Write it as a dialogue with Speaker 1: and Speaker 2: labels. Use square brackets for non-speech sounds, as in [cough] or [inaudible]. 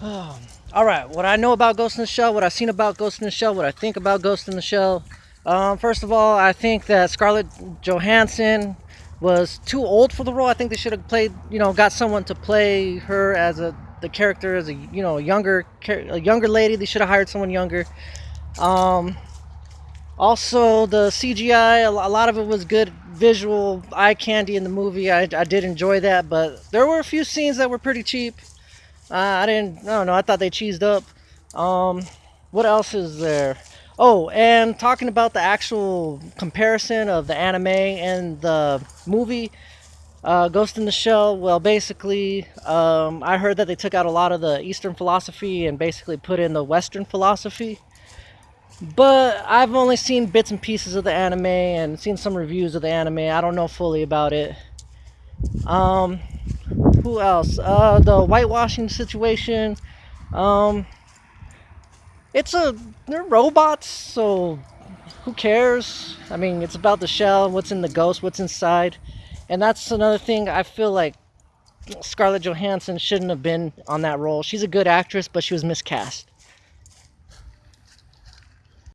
Speaker 1: [sighs] All right, what I know about Ghost in the Shell, what I've seen about Ghost in the Shell, what I think about Ghost in the Shell. Um, first of all, I think that Scarlett Johansson was too old for the role. I think they should have played, you know, got someone to play her as a the character as a you know a younger a younger lady. They should have hired someone younger. Um, also, the CGI, a lot of it was good visual eye candy in the movie. I, I did enjoy that, but there were a few scenes that were pretty cheap. Uh, I didn't, I don't know, I thought they cheesed up. Um, what else is there? Oh, and talking about the actual comparison of the anime and the movie, uh, Ghost in the Shell, well, basically, um, I heard that they took out a lot of the Eastern philosophy and basically put in the Western philosophy. But I've only seen bits and pieces of the anime and seen some reviews of the anime. I don't know fully about it. Um, who else? Uh, the whitewashing situation. Um, it's a they're robots, so who cares? I mean, it's about the shell, what's in the ghost, what's inside, and that's another thing. I feel like Scarlett Johansson shouldn't have been on that role. She's a good actress, but she was miscast.